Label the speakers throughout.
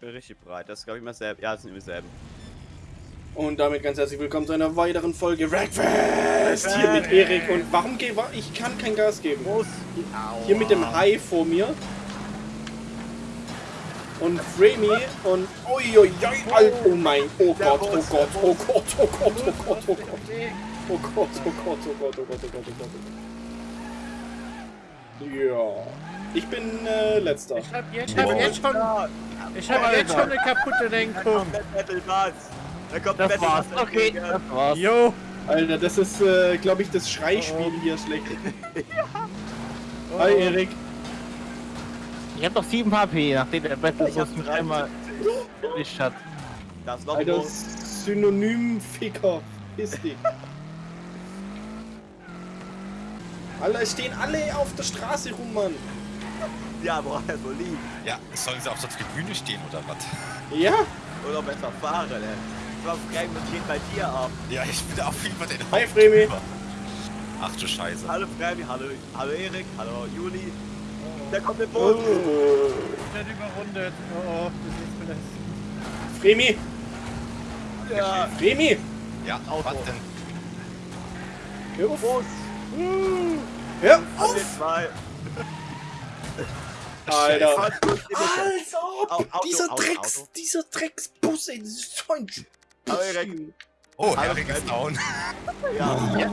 Speaker 1: bin richtig bereit. Das ist, glaube ich, mal selber. Ja, das sind immer selben.
Speaker 2: Und damit ganz herzlich willkommen zu einer weiteren Folge Wreckfest! Hier mit Erik und warum gebe ich kann kein Gas geben. Hier mit dem Hai vor mir. Und Framey und uiuiui, oh mein, oh Gott, oh Gott, oh Gott, oh Gott, oh Gott, oh Gott. Oh Gott, oh Gott, oh Gott, oh Gott, oh Gott, oh Gott, oh Gott. Ja. Ich bin äh, letzter.
Speaker 3: Ich hab jetzt, ich hab jetzt schon, ich hab jetzt schon eine kaputte Lenkung.
Speaker 1: Da kommt
Speaker 3: Das war's, okay, das war's. Jo.
Speaker 2: Alter, das ist, äh, glaube ich, das Schreispiel hier schlecht. Hi Erik.
Speaker 3: Ich hab doch 7 HP, nachdem der Battle
Speaker 1: Ich
Speaker 3: mich einmal erwischt hat.
Speaker 1: Das ist noch
Speaker 2: Alter,
Speaker 1: groß.
Speaker 2: Synonym-Ficker. Piss dich. Alter, es stehen alle auf der Straße rum, Mann.
Speaker 1: Ja, boah, so lieb.
Speaker 4: Ja, sollen sie auf der Tribüne stehen oder was?
Speaker 2: Ja?
Speaker 1: Oder besser fahren, ey. Ich war frei und geht bei dir ab.
Speaker 4: Ja, ich bin auf jeden Fall den
Speaker 2: Hi, Fremi.
Speaker 4: Ach du Scheiße.
Speaker 1: Hallo Fremi, hallo, hallo Erik, hallo Juli. Der kommt mit
Speaker 2: Oh.
Speaker 1: Boot.
Speaker 3: Ich werd überrundet. Oh, oh, das ist vielleicht.
Speaker 2: Fremi,
Speaker 1: Ja,
Speaker 2: Fremi.
Speaker 4: Ja,
Speaker 1: Auto.
Speaker 4: was denn?
Speaker 2: Hör auf. Hör
Speaker 1: Alle
Speaker 2: auf.
Speaker 1: zwei.
Speaker 2: Alter. Als ob
Speaker 1: Auto,
Speaker 2: dieser
Speaker 1: Auto,
Speaker 2: Drecks,
Speaker 1: Auto.
Speaker 2: dieser Drecksbus, ey, das ist so ein
Speaker 1: Erik.
Speaker 4: Oh, Erik ist down.
Speaker 1: Ja, ja.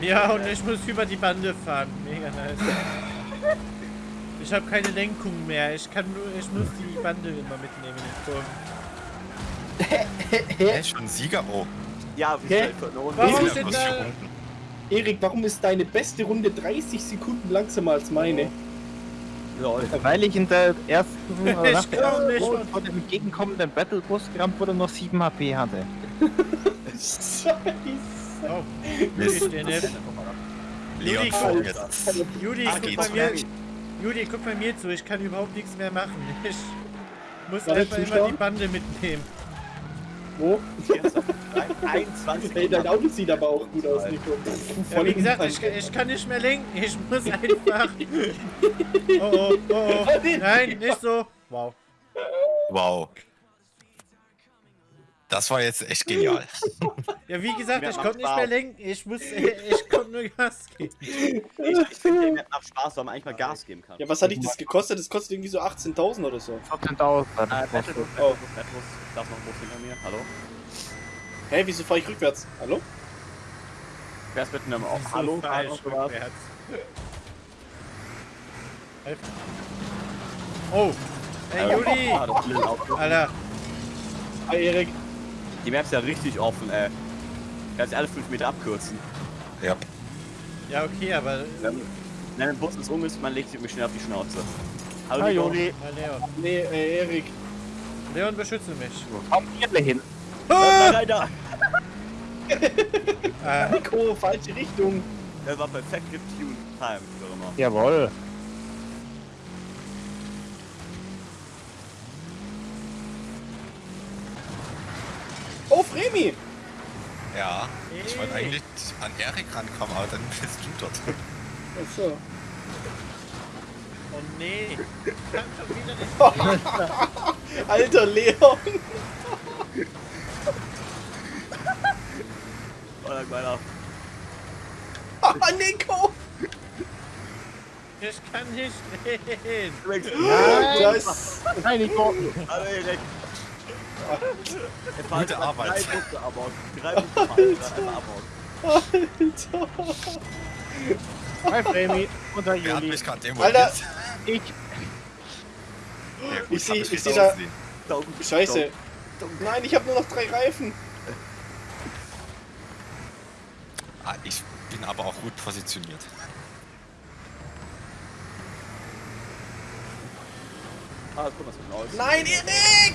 Speaker 3: Ja, und ich muss über die Bande fahren. Mega nice. Ich habe keine Lenkung mehr. Ich kann nur, ich muss die Bande immer mitnehmen in den Turm.
Speaker 4: Er ist schon Sieger. Oh,
Speaker 1: Ja, wie
Speaker 2: Hä?
Speaker 1: Runde.
Speaker 3: Warum
Speaker 2: ist
Speaker 4: muss
Speaker 3: da-?
Speaker 2: Erik, warum ist deine beste Runde 30 Sekunden langsamer als meine?
Speaker 1: Lol.
Speaker 5: Weil ich in der ersten oder
Speaker 3: Ich
Speaker 5: nach der ersten dem entgegenkommenden Battlebus gerammt wurde und noch 7 HP hatte.
Speaker 2: Scheiße.
Speaker 3: Oh,
Speaker 4: Mist.
Speaker 3: ich.
Speaker 4: Leon
Speaker 2: Alter.
Speaker 4: jetzt.
Speaker 3: Juli,
Speaker 4: Ah,
Speaker 3: guck bei mir. Juli, guck bei mir zu. Ich kann überhaupt nichts mehr machen. Ich muss einfach immer die Bande mitnehmen.
Speaker 2: Wo?
Speaker 1: 21
Speaker 2: Hey, dein Auto sieht aber auch gut aus, Nico.
Speaker 3: Ja, wie gesagt, ich, ich kann nicht mehr lenken. Ich muss einfach. Oh, oh, oh, oh. Nein, nicht so. Wow.
Speaker 4: Wow. Das war jetzt echt genial.
Speaker 3: Ja, wie gesagt,
Speaker 1: Mir
Speaker 3: ich konnte nicht mehr lenken. Ich muss, ich konnte nur Gas geben.
Speaker 1: Ich, ich finde, Map macht Spaß, weil man eigentlich mal Gas geben kann.
Speaker 2: Ja, was hat dich das gekostet? Das kostet irgendwie so 18.000 oder so.
Speaker 5: 14.000
Speaker 1: Äh,
Speaker 5: das
Speaker 1: Battlebus,
Speaker 5: gekostet.
Speaker 2: Oh.
Speaker 1: Battlebus, Battlebus. Da ist noch ein Bus hinter mir. Hallo?
Speaker 2: Hä, wieso fahre ich rückwärts? Hallo?
Speaker 1: Wer ist mit einem
Speaker 3: So
Speaker 1: Hallo?
Speaker 3: falsch rückwärts. Oh, hey Juli!
Speaker 1: Ah.
Speaker 3: Alter,
Speaker 2: Hi, Erik.
Speaker 1: Die Map ist ja richtig offen, ey. Kannst alle 5 Meter abkürzen.
Speaker 4: Ja.
Speaker 3: ja okay, aber...
Speaker 1: Wenn, wenn ein Bus ist um ist, man legt sich irgendwie schnell auf die Schnauze. Hallo,
Speaker 5: Hi. Juli,
Speaker 3: Na, Leon.
Speaker 2: Nee, äh, Erik.
Speaker 3: Leon, beschütze mich.
Speaker 5: komm hier hin.
Speaker 1: Nein.
Speaker 3: Äh,
Speaker 2: Nico, falsche Richtung.
Speaker 1: Das war perfekt getuned. Time, wie auch immer.
Speaker 5: Jawohl.
Speaker 2: Oh, Fremi.
Speaker 4: Ja. Ich wollte
Speaker 3: Hey.
Speaker 4: eigentlich an Erik rankommen, aber dann bist du dort.
Speaker 2: Achso.
Speaker 3: oh nee.
Speaker 2: Alter Leon.
Speaker 1: Oder meiner.
Speaker 2: Ah, Nico.
Speaker 3: Ich kann nicht.
Speaker 1: Übrigens,
Speaker 2: Das.
Speaker 5: Nein, Nico.
Speaker 1: Hallo Erik. Jetzt
Speaker 4: Gute Arbeit.
Speaker 1: Drei Busse abbauen. Drei.
Speaker 2: Alter.
Speaker 5: Hi Fremi und der
Speaker 4: Wer hat
Speaker 5: Juli.
Speaker 2: Alter.
Speaker 5: Ich.
Speaker 4: Ja, gut,
Speaker 2: Ich seh-
Speaker 4: hab
Speaker 2: ich
Speaker 4: nicht
Speaker 2: seh da- Scheiße. Nein, ich habe nur noch drei Reifen.
Speaker 4: Ah, ich bin aber auch gut positioniert.
Speaker 1: Ah, guck mal, so aus.
Speaker 2: Nein, Erik.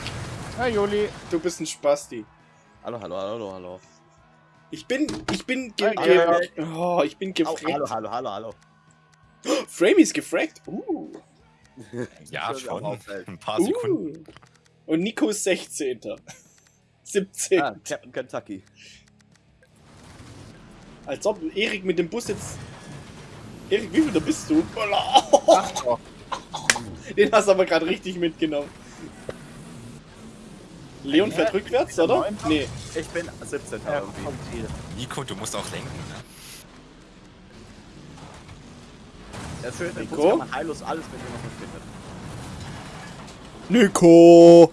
Speaker 5: Hi Juli.
Speaker 2: Du bist ein Spasti.
Speaker 1: Hallo, hallo, hallo, hallo.
Speaker 2: Ich bin, ich bin, ge
Speaker 5: Hi,
Speaker 2: ge
Speaker 5: Erik.
Speaker 2: oh, ich bin gefragt.
Speaker 1: hallo, hallo, hallo, hallo.
Speaker 2: Framey ist gefragt. Uh.
Speaker 4: Ja,
Speaker 1: Das
Speaker 4: schon. Ein paar Sekunden.
Speaker 2: uh. Und Nico ist 16. 17.
Speaker 1: Ah, Captain Kentucky.
Speaker 2: Als ob Erik mit dem Bus jetzt. Erik, wie viel da bist du?
Speaker 5: Oh.
Speaker 2: Den hast du aber gerade richtig mitgenommen. Leon fährt rückwärts, oder? Nee.
Speaker 1: Ich bin 17.
Speaker 5: Ja,
Speaker 1: irgendwie.
Speaker 4: Nico, du musst auch lenken, ne?
Speaker 1: Ja, schön,
Speaker 2: Nico?
Speaker 1: Bus kann man heillos alles mitnehmen, was man findet.
Speaker 2: Nico!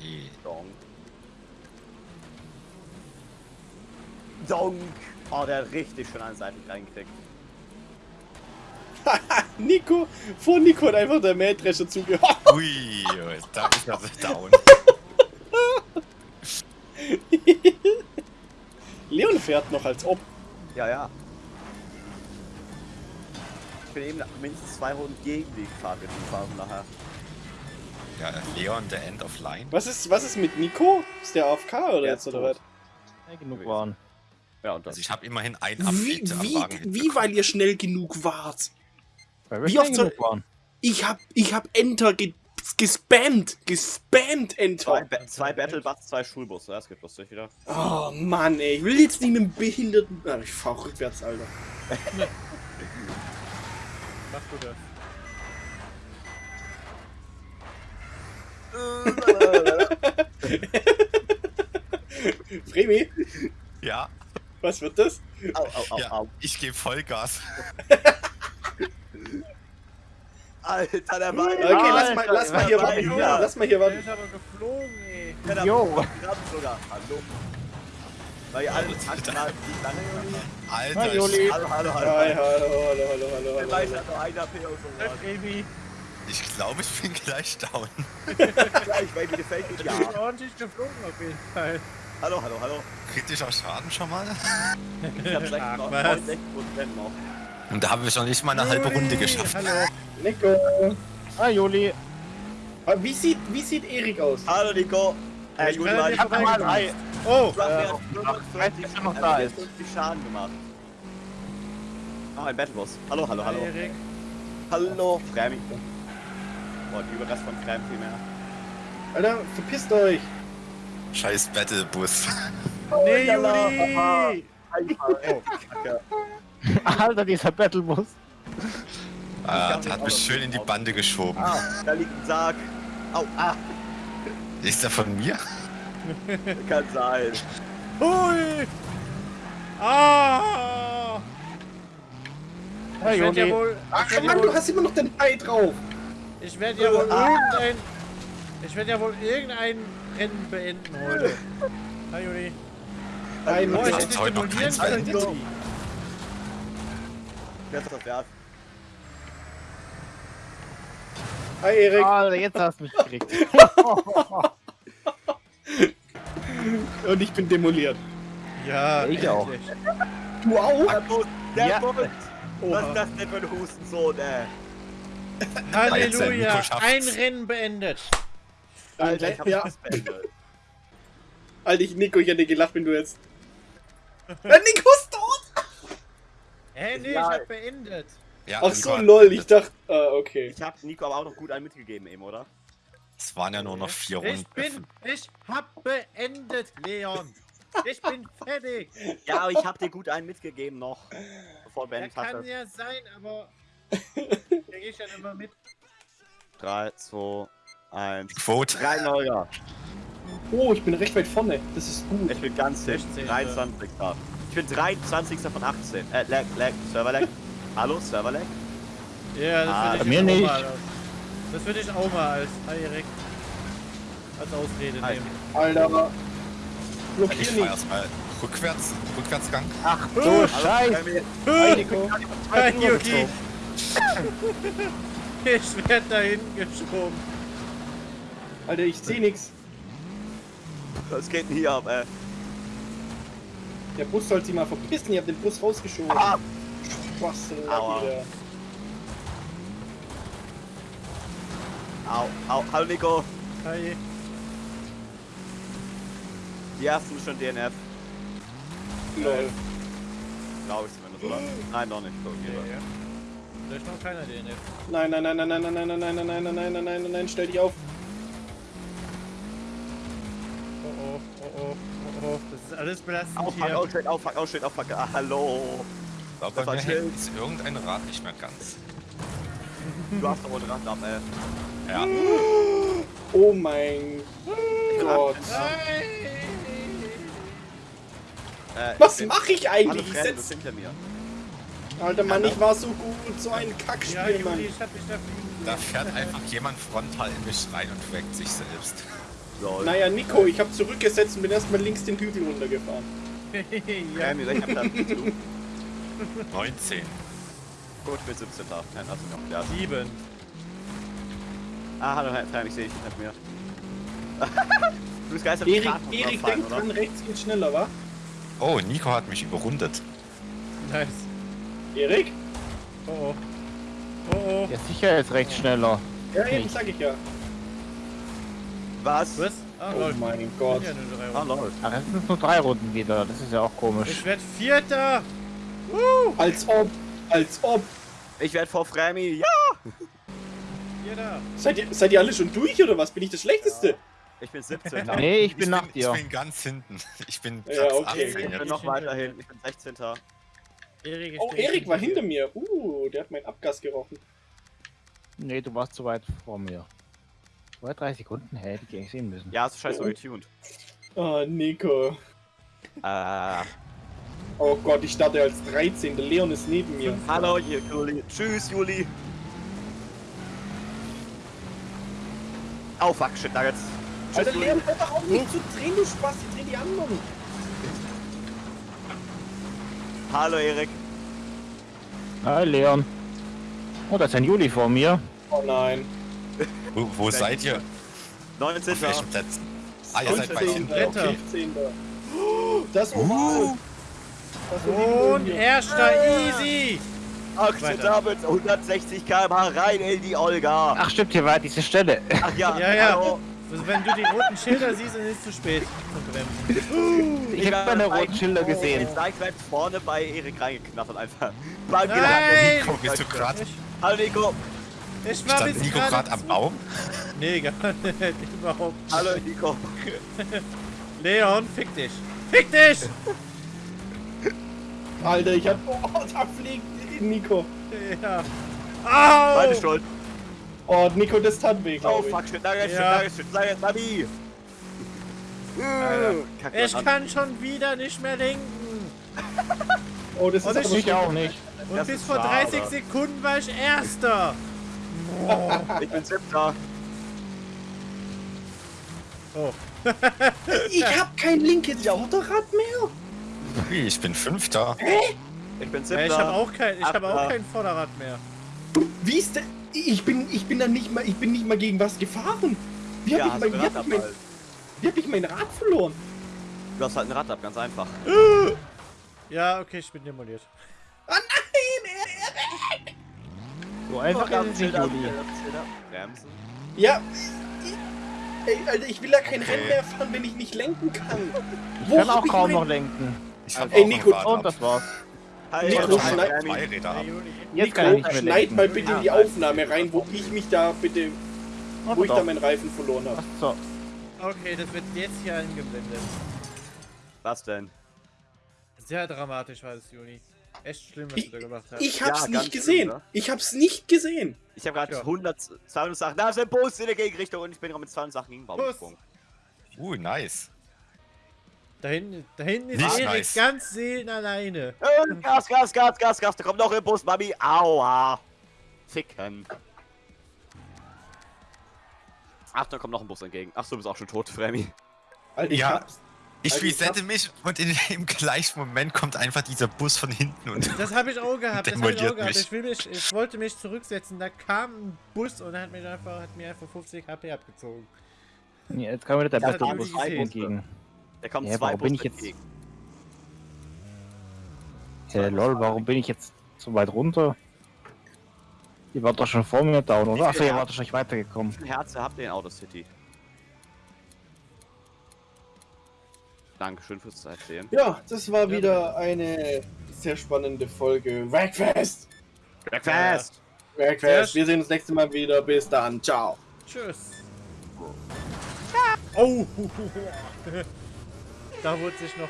Speaker 4: Nee.
Speaker 1: Donk. Donk. Oh, der hat richtig schön eine Seite reingekriegt.
Speaker 2: Nico! Vor Nico hat einfach der Mähdrescher zugehört.
Speaker 4: Ui, da ist er down.
Speaker 2: Leon fährt noch als ob.
Speaker 1: Ja, ja. Ich bin eben mindestens zwei Runden gegen die Fahrräder gefahren nachher.
Speaker 4: Ja, Leon, der End of Line.
Speaker 2: Was ist, was ist mit Nico? Ist der AFK oder
Speaker 1: Der
Speaker 2: jetzt oder was?
Speaker 5: Ja, genug waren.
Speaker 1: Ja, und das.
Speaker 4: Also ich habe immerhin ein
Speaker 2: Wie,
Speaker 4: Update am
Speaker 2: wie,
Speaker 4: Wagen
Speaker 2: wie, weil ihr schnell genug wart?
Speaker 5: Weil wir
Speaker 2: Wie oft soll-
Speaker 5: genug waren.
Speaker 2: Ich hab, ich hab Enter ge gespammt. Gespammt
Speaker 1: Zwei,
Speaker 2: Enter.
Speaker 1: ba zwei Battlebusts, zwei Schulbusse. Das geht lustig wieder.
Speaker 2: Oh Mann, ey. Ich will jetzt nicht mit einem Behinderten. Ah, ich fahr rückwärts, Alter.
Speaker 3: Mach du das.
Speaker 2: Fremi,
Speaker 4: Ja,
Speaker 2: was wird das?
Speaker 1: Au, au, au,
Speaker 4: ja,
Speaker 1: au.
Speaker 4: ich gebe Vollgas.
Speaker 1: Alter, der war.
Speaker 2: Okay, lass mal,
Speaker 5: Alter,
Speaker 2: lass mal hier
Speaker 1: Alter,
Speaker 2: warten.
Speaker 1: ja.
Speaker 2: Lass mal hier
Speaker 3: Der
Speaker 2: warten.
Speaker 3: ist aber geflogen, ey.
Speaker 1: Ja,
Speaker 5: Jo.
Speaker 1: Sogar. Hallo. Weil alle die lange Juli.
Speaker 4: Alter,
Speaker 5: Hi, Joli.
Speaker 1: Hallo, hallo, hallo.
Speaker 2: Hi, hallo, hallo, hallo, hallo,
Speaker 1: Der
Speaker 2: hallo.
Speaker 1: weiß hat noch ein AP und so.
Speaker 4: Ich, ich glaube, ich bin gleich down.
Speaker 1: Gleich, gefällt mir.
Speaker 3: Ich
Speaker 1: Ja.
Speaker 3: bin ordentlich geflogen auf jeden Fall.
Speaker 1: Hallo, hallo, hallo.
Speaker 4: Kritischer Schaden schon mal?
Speaker 1: Ich hab schlecht
Speaker 3: Ach,
Speaker 1: noch.
Speaker 3: was?
Speaker 1: 69 Prozent noch.
Speaker 4: Und da habe ich noch nicht mal eine halbe Runde
Speaker 3: Juli,
Speaker 4: geschafft.
Speaker 3: Hallo.
Speaker 2: Nico.
Speaker 5: Ah, Joli.
Speaker 2: Ah, Wie sieht, wie sieht Erik aus?
Speaker 1: Hallo, Nico. Äh,
Speaker 3: Ich
Speaker 1: Juli war
Speaker 3: dir
Speaker 1: nicht.
Speaker 3: vorbei-
Speaker 5: Mal drei.
Speaker 3: Oh,
Speaker 1: Du hast mir
Speaker 5: Äh,
Speaker 1: erst 45
Speaker 5: ist er noch
Speaker 1: äh,
Speaker 5: da
Speaker 1: 50 Schaden gemacht. Oh, ein Battleboss. Hallo, hallo, hallo.
Speaker 3: Erik.
Speaker 1: Hallo, Fremi. Boah, die Überrest von Frem viel mehr.
Speaker 2: Alter, verpisst euch.
Speaker 4: Scheiß Battlebus.
Speaker 3: Nee. Juli.
Speaker 1: Oh, Kacke.
Speaker 5: Alter, dieser Battlebus.
Speaker 4: Ah, der hat mich schön in die Bande geschoben.
Speaker 1: Ah, da liegt ein Sarg. Au, ah,
Speaker 4: Ist der von mir?
Speaker 1: kann sein.
Speaker 3: Hui. Ah.
Speaker 5: Ja,
Speaker 3: Ich werde ja wohl...
Speaker 2: Ach
Speaker 3: werd
Speaker 2: Mann,
Speaker 3: wohl-
Speaker 2: du hast immer noch den Ei drauf.
Speaker 3: Ich werde ja wohl irgendein... Ich werde ja wohl irgendein Rennen beenden heute. Hi, Juli.
Speaker 2: Nein,
Speaker 3: Oh, ich hätte
Speaker 4: heute noch
Speaker 2: beendet.
Speaker 3: Juli.
Speaker 1: Wer ist das wert?
Speaker 2: Hi Erik.
Speaker 5: Alter, jetzt hast du mich gekriegt.
Speaker 2: Und ich bin demoliert.
Speaker 3: Ja,
Speaker 5: Ich auch.
Speaker 2: Du auch?
Speaker 1: Der Bus, der
Speaker 5: Ja.
Speaker 1: Bus. Was ist das denn für ein Hustensohn, ey?
Speaker 3: Halleluja. Ein Rennen beendet.
Speaker 1: Alter, ich hab
Speaker 2: ja.
Speaker 1: das beendet.
Speaker 2: Alter, ich, Nico, ich hätte gelacht, wenn du jetzt... Ja, Nico ist tot!
Speaker 3: Hä, nee,
Speaker 1: Ja.
Speaker 3: ich hab beendet.
Speaker 4: Ja,
Speaker 2: Ach
Speaker 4: Nico
Speaker 2: so, lol, ich dachte... Ah, okay.
Speaker 1: Ich hab Nico aber auch noch gut einen mitgegeben eben, oder?
Speaker 4: Es waren ja nur noch vier
Speaker 3: Ich
Speaker 4: Runden.
Speaker 3: bin, ich hab beendet, Leon. Ich bin fertig.
Speaker 1: Ja, aber ich hab dir gut einen mitgegeben noch. Bevor du
Speaker 3: Ja,
Speaker 1: beendet
Speaker 3: kann
Speaker 1: hast.
Speaker 3: ja sein, aber da geh ich dann immer mit.
Speaker 1: 3, 2, 1.
Speaker 4: Quote.
Speaker 1: 3 Neuer.
Speaker 2: Oh, ich bin recht weit vorne. Das ist gut.
Speaker 1: Ich bin ganz dicht.
Speaker 3: 16.
Speaker 1: 23. Ich bin 23. von 18. Äh, lag, lag, Server lag. Hallo, Server lag?
Speaker 3: Ja, das
Speaker 1: Ah,
Speaker 3: würde ich
Speaker 5: mir nicht.
Speaker 3: mal Das würde ich auch mal als Erik, als Ausrede
Speaker 1: Hi.
Speaker 3: nehmen.
Speaker 2: Alter. Blockier
Speaker 4: Ich fahr
Speaker 2: nicht.
Speaker 4: erstmal rückwärts, Rückwärtsgang.
Speaker 5: Ach du Scheiße.
Speaker 2: Hi,
Speaker 3: Yuki. Ich werde dahin geschoben.
Speaker 2: Alter, ich seh nix.
Speaker 1: Was geht denn hier ab, ey?
Speaker 2: Der Bus soll sich mal verpissen. Ich hab den Bus rausgeschoben.
Speaker 1: Ah!
Speaker 2: Was denn
Speaker 1: Aua.
Speaker 2: wieder?
Speaker 1: Au, au, hallo Nico.
Speaker 3: Hi.
Speaker 1: Die ersten schon DNF.
Speaker 2: Lol.
Speaker 1: Glaube ich zumindest, oder? Nein, noch nicht. So, okay,
Speaker 3: Ja, ja. Da ist noch keiner DNF.
Speaker 2: Nein, nein, nein, nein, nein, nein, nein, nein, nein, nein, nein, nein, nein, nein, nein, nein, stell dich auf.
Speaker 3: Oh oh, oh oh, oh oh. Das ist alles belastend
Speaker 1: Auf, fuck,
Speaker 3: hier.
Speaker 1: oh shit, auf, fuck, oh shit, oh fuck. Ah, hallo.
Speaker 4: Ich glaube,
Speaker 1: Das
Speaker 4: bei
Speaker 1: war
Speaker 4: mir hängt jetzt irgendein Rad nicht mehr ganz.
Speaker 1: Du hast doch wohl Rand ab, ey.
Speaker 4: Ja.
Speaker 2: Oh mein Gott.
Speaker 1: Äh,
Speaker 2: Was mache ich eigentlich?
Speaker 1: Bist
Speaker 2: setz...
Speaker 1: hinter mir.
Speaker 2: Alter Mann, ich war so gut. So ein
Speaker 3: Ja,
Speaker 2: Kackspiel,
Speaker 3: Juli,
Speaker 2: Mann.
Speaker 3: Da
Speaker 4: fährt einfach jemand frontal in mich rein und weckt sich selbst.
Speaker 1: Lol.
Speaker 2: Naja, Nico, ich habe zurückgesetzt und bin erstmal links den Hügel runtergefahren.
Speaker 3: ja.
Speaker 1: Ähm, ich hab da zu.
Speaker 4: 19.
Speaker 1: Gut, ich bin 17. Nein, also noch klar.
Speaker 3: Sieben.
Speaker 1: Ah, hallo, Herr Fran, ich sehe dich hinter mir. du bist geistert
Speaker 2: Erik, Erik denkt dran, rechts geht schneller, wa?
Speaker 4: Oh, Nico hat mich überrundet.
Speaker 3: Nice.
Speaker 2: Erik?
Speaker 3: Oh oh. Oh oh.
Speaker 5: Ja, sicher ist recht schneller.
Speaker 2: Ja, eben, sag ich ja.
Speaker 1: Was?
Speaker 3: Was? Ah,
Speaker 2: Oh mein Gott.
Speaker 3: Ja, nur drei
Speaker 1: Ah,
Speaker 3: Runden.
Speaker 1: lol.
Speaker 5: Ach, es sind nur drei Runden wieder. Das ist ja auch komisch.
Speaker 3: Ich werd Vierter.
Speaker 2: Als ob, als ob.
Speaker 1: Ich werde vor Frami. Ja!
Speaker 3: Vierter.
Speaker 2: Seid ihr, seid ihr alle schon durch oder was? Bin ich das Schlechteste?
Speaker 1: Ich bin 17.
Speaker 5: Nee, ich bin nach dir.
Speaker 4: Ich bin ganz hinten. Ich bin
Speaker 2: Ja, okay.
Speaker 4: 18
Speaker 1: Ich bin
Speaker 4: jetzt.
Speaker 1: noch weiterhin. Ich bin 16.
Speaker 3: Erik,
Speaker 2: Oh, Erik war hinter mir. Uh, der hat meinen Abgas gerochen.
Speaker 5: Nee, du warst zu weit vor mir. Zwei, drei Sekunden? Hä, die hätte ich sehen müssen.
Speaker 1: Ja, du scheiße getuned.
Speaker 2: Oh, Nico.
Speaker 1: Äh,
Speaker 2: Oh Gott, ich starte als 13. Der Leon ist neben mir.
Speaker 1: hallo, Juli. Tschüss, Juli. Oh, fuck, shit, Nuggets.
Speaker 2: Alter,
Speaker 1: Tschüss,
Speaker 2: Leon, hör doch auf nicht zu drehen, du Spaß. Ich dreh die anderen.
Speaker 1: Hallo, Erik.
Speaker 5: Hi, Leon. Oh, da ist ein Juli vor mir.
Speaker 2: Oh nein.
Speaker 4: Wo, wo seid ihr?
Speaker 1: 19.
Speaker 4: Auf welchen Plätzen? Ah, ihr seid bei
Speaker 2: 15.
Speaker 4: hinten.
Speaker 3: Dritter.
Speaker 4: Okay.
Speaker 2: 15. Das Oval. Das Oval
Speaker 3: Und erster Easy.
Speaker 1: Damit 160 km/h rein in die Olga.
Speaker 5: Ach, stimmt, hier war diese Stelle.
Speaker 1: Ach ja,
Speaker 3: Ja, ja.
Speaker 1: hallo.
Speaker 3: Also wenn du die roten Schilder siehst, dann ist es zu spät.
Speaker 5: Ich habe meine roten Schilder gesehen.
Speaker 1: Jetzt leicht weit vorne bei Erik reingeknattert einfach. Beim
Speaker 3: Nein!
Speaker 1: Gedanken.
Speaker 4: Nico, bist du gerade?
Speaker 3: Ich,
Speaker 1: Hallo Nico.
Speaker 3: Ich war
Speaker 4: Stand Nico
Speaker 3: gerade
Speaker 4: am Baum?
Speaker 3: Nee, gar nicht. Überhaupt nicht.
Speaker 1: Hallo Nico.
Speaker 3: Leon, fick dich. Fick dich!
Speaker 2: Alter, ich hab. Oh, da fliegt Nico.
Speaker 3: Ja. Au!
Speaker 1: Meine Schuld.
Speaker 2: Oh, Nico, das tat weh,
Speaker 1: Oh
Speaker 2: glaube ich.
Speaker 1: fuck, shit, Nuggets, shit,
Speaker 3: Ja.
Speaker 1: Nuggets, shit, Nuggets, Mami.
Speaker 3: Alter. Ich kann schon wieder nicht mehr lenken.
Speaker 2: Oh, das ist
Speaker 3: ich-
Speaker 2: aber
Speaker 5: Ich auch nicht.
Speaker 3: Und
Speaker 1: Das
Speaker 3: bis vor
Speaker 1: schade.
Speaker 3: 30 Sekunden war ich Erster.
Speaker 1: Ich bin siebter.
Speaker 3: Oh.
Speaker 2: Ich hab kein linkes Vorderrad mehr.
Speaker 4: Ich bin Fünfter.
Speaker 1: Ich bin
Speaker 3: Ja,
Speaker 1: siebter.
Speaker 3: ich habe auch kein, ich habe auch kein Vorderrad mehr.
Speaker 2: Wie ist denn. Ich bin, ich bin da nicht mal, ich bin nicht mal gegen was gefahren. Wie hab,
Speaker 1: Ja,
Speaker 2: ich, mein, wie, hab
Speaker 1: Rad
Speaker 2: ich mein, wie hab ich mein Rad verloren?
Speaker 1: Du hast halt ein Rad ab, ganz einfach.
Speaker 3: Ja, okay, ich bin demoliert.
Speaker 2: Ah nein!
Speaker 5: So einfach
Speaker 1: Oh,
Speaker 5: ist es nicht, Juli.
Speaker 1: Bremsen.
Speaker 2: Ja. ich- Ey, Alter, ich will ja kein Rennen mehr fahren, wenn ich nicht lenken kann.
Speaker 5: Ich kann
Speaker 2: hab
Speaker 5: auch kaum noch lenken.
Speaker 4: Ich hab
Speaker 2: Ey, Nico,
Speaker 5: Und das war's.
Speaker 1: Hi,
Speaker 2: Nico, schneid-
Speaker 5: kann
Speaker 2: Nico, schneid mal bitte in die Aufnahme rein, wo ich mich da bitte, wo ich da meinen Reifen verloren habe.
Speaker 5: So.
Speaker 3: Okay, das wird jetzt hier eingeblendet.
Speaker 1: Was denn?
Speaker 3: Sehr dramatisch war es, Juni. Echt schlimm, was
Speaker 2: Ich,
Speaker 3: du da gemacht hast.
Speaker 2: ich hab's
Speaker 1: Ja,
Speaker 2: nicht gesehen.
Speaker 1: schlimm, ne?
Speaker 2: Ich hab's nicht gesehen.
Speaker 1: Ich habe gerade
Speaker 3: Ja.
Speaker 1: 100, 200 Sachen. Da ist ein Bus in der Gegenrichtung und ich bin gerade mit 200 Sachen gegen den Baum
Speaker 3: Bus.
Speaker 1: gesprungen.
Speaker 4: Uh, nice.
Speaker 3: da, hinten, da hinten ist
Speaker 4: Nicht
Speaker 3: Erik
Speaker 4: nice.
Speaker 3: ganz seelenalleine.
Speaker 1: Äh, Gas, Gas, Gas, Gas, Gas. Da kommt noch ein Bus, Mami. Aua. Ficken. Ach, da kommt noch ein Bus entgegen. Ach, du bist auch schon tot, Fremi.
Speaker 2: Alter, ich
Speaker 4: Ja.
Speaker 2: hab's.
Speaker 4: Ich
Speaker 2: Also ich
Speaker 4: resette mich und in, im gleichen Moment kommt einfach dieser Bus von hinten und
Speaker 3: Das habe ich auch gehabt. Das habe ich auch gehabt.
Speaker 4: mich.
Speaker 3: Ich, will mich, ich wollte mich zurücksetzen. Da kam ein Bus und hat mir einfach, hat mir einfach 50 HP abgezogen.
Speaker 5: Ja, Jetzt kam wieder der
Speaker 3: da
Speaker 5: Bus
Speaker 3: hab
Speaker 5: entgegen.
Speaker 1: Da kommen
Speaker 5: Ja,
Speaker 1: zwei
Speaker 5: warum bin ich jetzt-
Speaker 1: entgegen.
Speaker 5: Hey, lol, warum bin ich jetzt so weit runter? Ihr wart doch schon vor mir down, oder? Achso, ihr wart doch schon weitergekommen.
Speaker 1: Wie viel Herze habt ihr in Auto City? Dankeschön fürs Erzählen.
Speaker 2: Ja, das war wieder eine sehr spannende Folge. Wreckfest!
Speaker 1: Breakfast!
Speaker 2: Wreckfest! Wir sehen uns nächstes Mal wieder. Bis dann. Ciao.
Speaker 3: Tschüss. Oh! da wurde sich noch